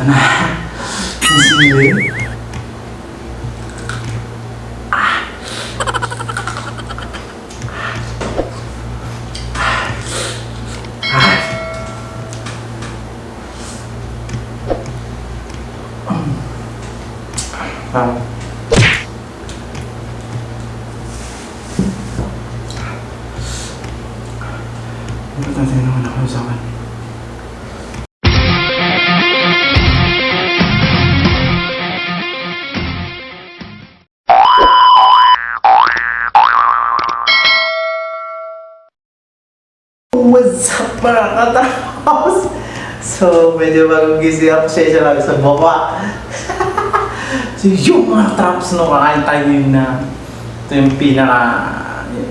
Ito na. Ang sili. Ah. Importante naman ako sa akin. Katapos? So, medyo bagong gising ako siya siya lang sa baba. so, yung mga traps no, kakain tayo yun na ito yung pinaka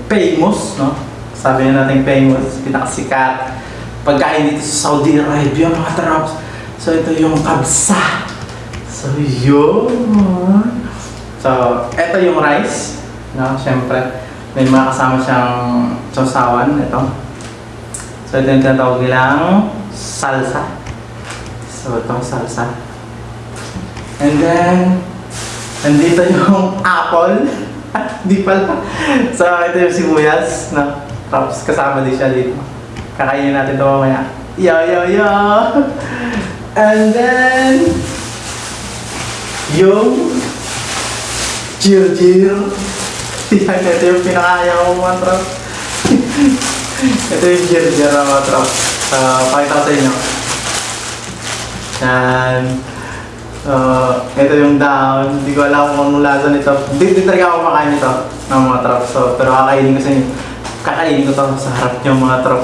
famous, no? Sabi na natin famous, pinakasikat. Pagkain dito sa Saudi Arabia, mga traps. So, ito yung kabsa. So, yun. So, ito yung rice. No? Siyempre, may mga kasama siyang sausawan. Ito. So, ito yung tinatawag nilang salsa. So, ito salsa. And then, nandito yung apple. Di pala. So, ito yung sibuyas. No? Tapos, kasama din siya dito. Kakainin natin ito mamaya. Yo, yo, yo! And then, yung jir-jir. Yan, ito yung pinakaya ko mga. Ito yung jir-jir na mga trop. Uh, pakita ko sa inyo. Yan. Uh, ito yung down. Hindi ko alam kung anong lasa nito. Hindi, talaga ako makain nito ng mga trop. So, pero kakainin ko sa inyo. Kakainin ko to sa harap niyo mga trop.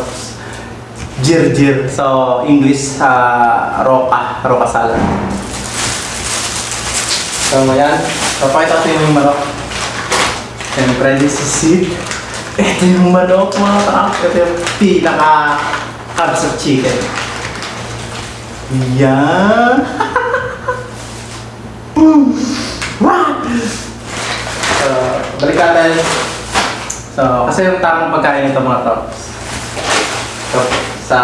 Jir-jir. So, English, uh, roka. Roka salad. So, ayan. So, pakita ko yung manok. Siyempre, this is it. Ito yung manok, mga kaak. Ito yung pinaka carbs of chicken. Yan. Boom! Wow! So, balik natin. So, kasi yung tamang pagkain nito mga tops. So, sa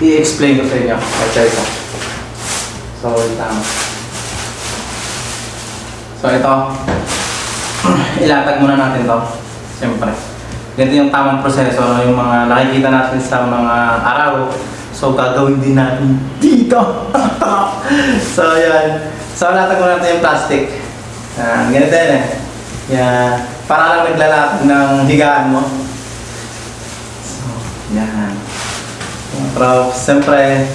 i-explain ko sa inyo. Ito isa. So, yung tama. So ito, ilatag muna natin to. Siyempre. Ganito yung tamang proseso, yung mga nakikita natin sa mga araw. So gagawin din natin dito. so yan. So muna natin yung plastic. Yan, ganito yan eh. Yan. Para lang naglalatag ng higaan mo. So, yan. Pero siyempre,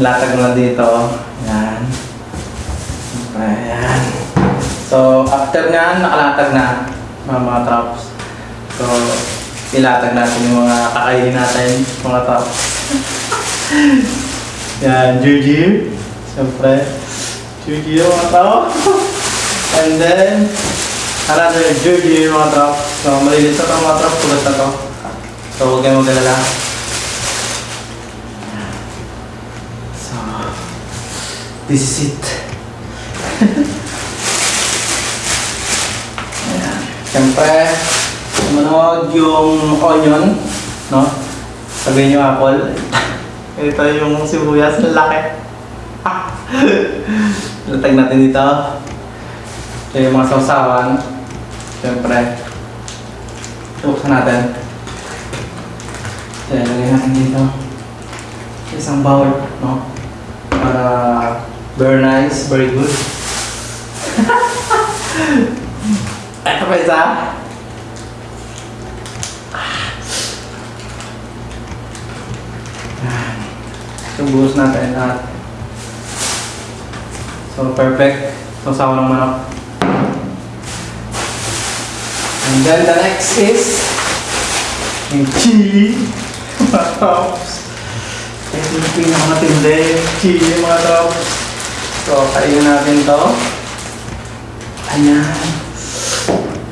latag mo lang dito. Yan. Ayan. So, after nga, nakalatag na mga mga traps. So, ilatag natin yung mga kakainin natin, mga traps. Yan, Juji. Siyempre, Juji yung mga traps. And then, another Juji yung mga traps. So, malinis na itong mga traps, tulad na to. So, huwag kayong magalala. So, this is it. Ayan. Siyempre, manood yung onion, no? Sabihin yung apple. Ito yung sibuyas, laki. Latag natin dito. Ito yung mga sausawan. Siyempre, buksan natin. Ayan, lagay natin dito. Isang bowl, no? Para very nice, very good. Ito pa isa. Buhos natin lahat. So, perfect. So, sawa ng manok. And then the next is yung chili. Mga tops. Ito yung pinakamatindi. Chili mga tops. So, kainin natin to. Ayan.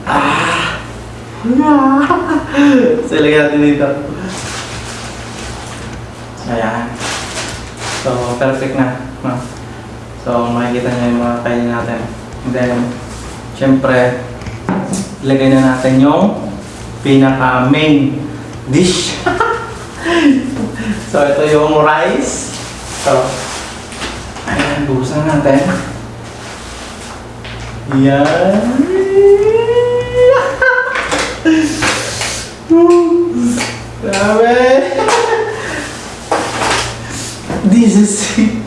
Ah! Ah! so, ilagay natin dito. Ayan. So, perfect na. No? So, makikita niyo yung mga kainin natin. And then, syempre, ilagay na natin yung pinaka main dish. so, ito yung rice. So, Ayan, buhusan natin. Yan. Grabe. It.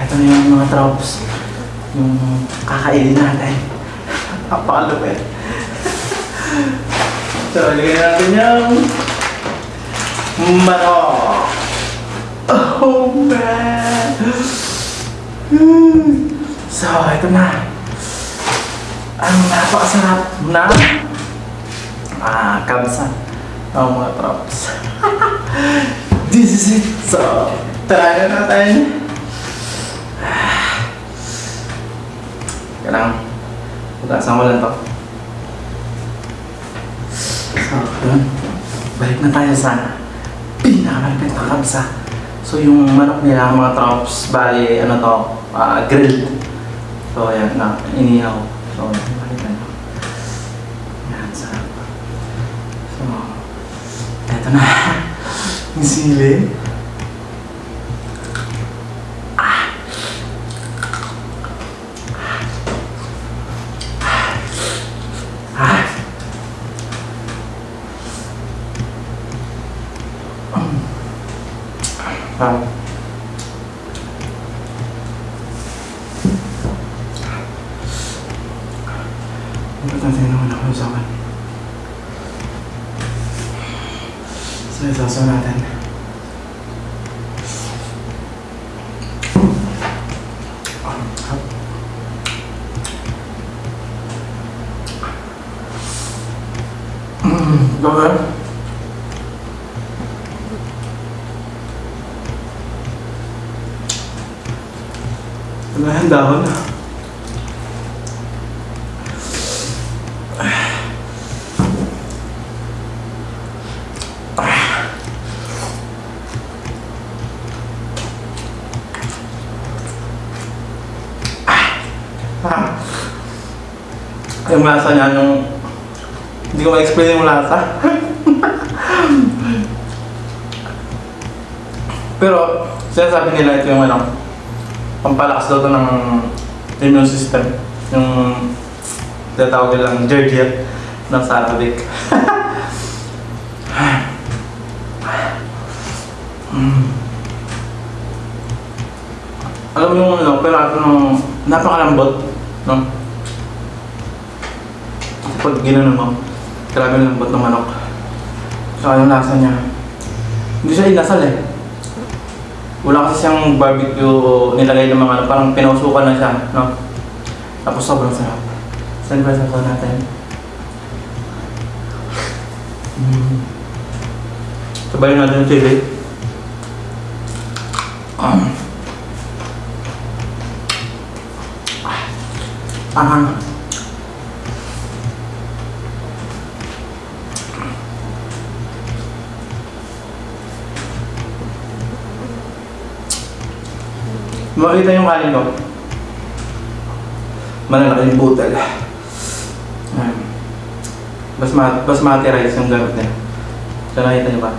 Ito na yung mga tropes. Yung kakainin natin. Napakalupit. so, lagyan natin yung manok. Oh man! So, ito na. Ang napakasarap na ah, kabsa ng mga traps. This is it. So, na natin. Kailangan. Ko lang to. So, yun. Balik na tayo sa pinakamalapit na kabsa. So, yung manok nila, mga traps, bali, ano to, ah, grilled. So, ayan na, inihaw. So, makita nyo. Yan, sarap. So, eto na. Yung sili. Importante naman ako sa akin. So, isasaw natin. Ah, hap. Mm, Gawin. Wala yung dahon. Ah. Yung lasa niya, yung... Hindi ko ma-explain yung lasa. Pero, sinasabi nila ito yung ano, pampalakas daw to ng immune system. Yung tatawag nilang Georgia ng sa Arabic. Mm. Alam mo yung ano, pero ako nung napakalambot, no? Pag ginanon mo, grabe lambot ng manok. Saka yung lasa niya, hindi siya inasal eh. Wala kasi siyang barbecue nilagay ng mga ano, parang pinausukan na siya, no? Tapos sobrang sarap. Saan ba sa natin? Mm. Sabayin natin yung chili. Um. Ahang. Makita yung kanin ko. Malalaki yung butal. Ayan. Basmati, basmati rice yung gamit niya. So nakita niyo ba?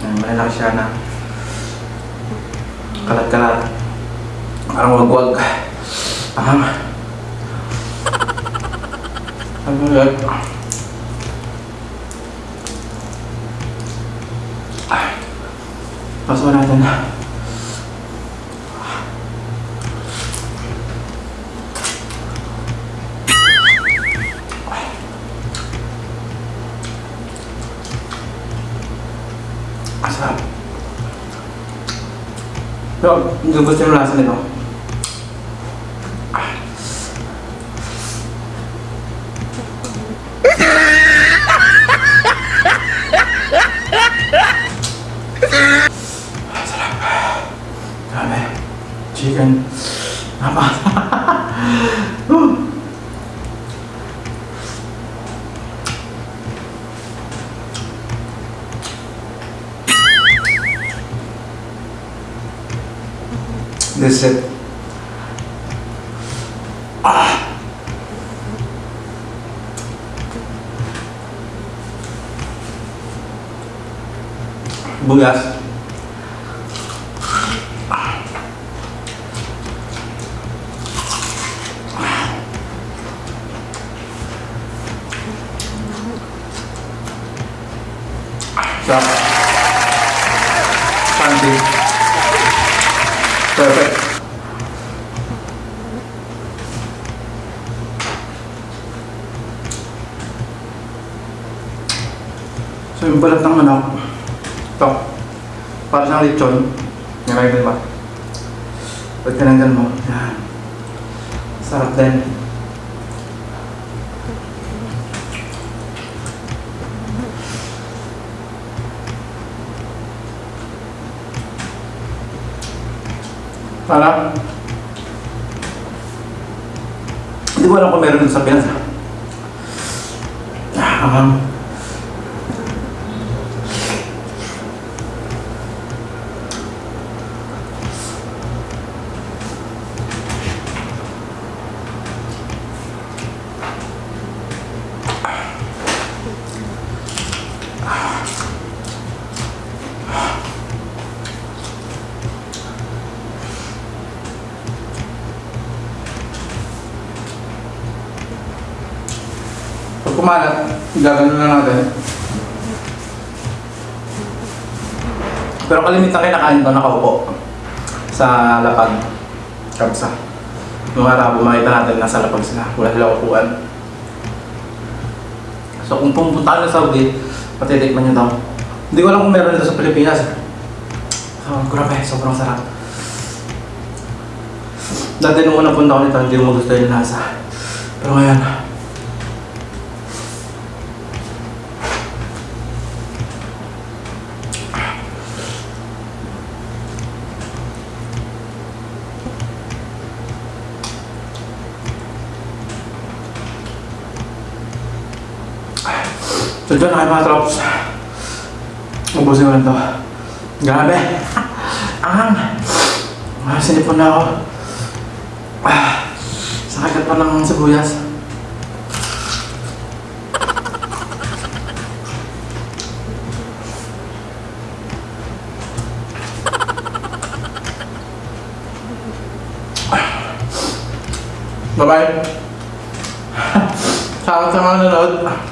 Ayan, malalaki siya na kalat-kalat. Parang wag-wag. Ahang. Ano yun? Pasok natin na. Pero, hindi ko gusto yung lasa nito. Grabe. Chicken. Tama. This is it. Ah. Bugas. So yung balat ng manok, ito, para siyang lechon, nilagay ba? Pag tinanggal mo, yan. Sarap din. Para, hindi ko alam kung meron sa Pinas. Um, kumalat, gagano na natin. Pero kalimitan kinakain ko nakaupo sa lapag. Kapsa. Nung araw, makita natin nasa lapag sila. Wala sila upuan. So kung pumunta ka sa Saudi, patitikman nyo daw. Hindi ko alam kung meron dito sa Pilipinas. So, grabe, sobrang sarap. Dati nung unang punta ko nito, hindi ko magustuhan yung lasa. Pero ngayon, So dyan na kayo mga trops. Ubusin ko lang to. Grabe. Ang. Ah, sinipon na ako. Ah, sakit pa ng sibuyas. Bye-bye. Salamat sa mga nanonood.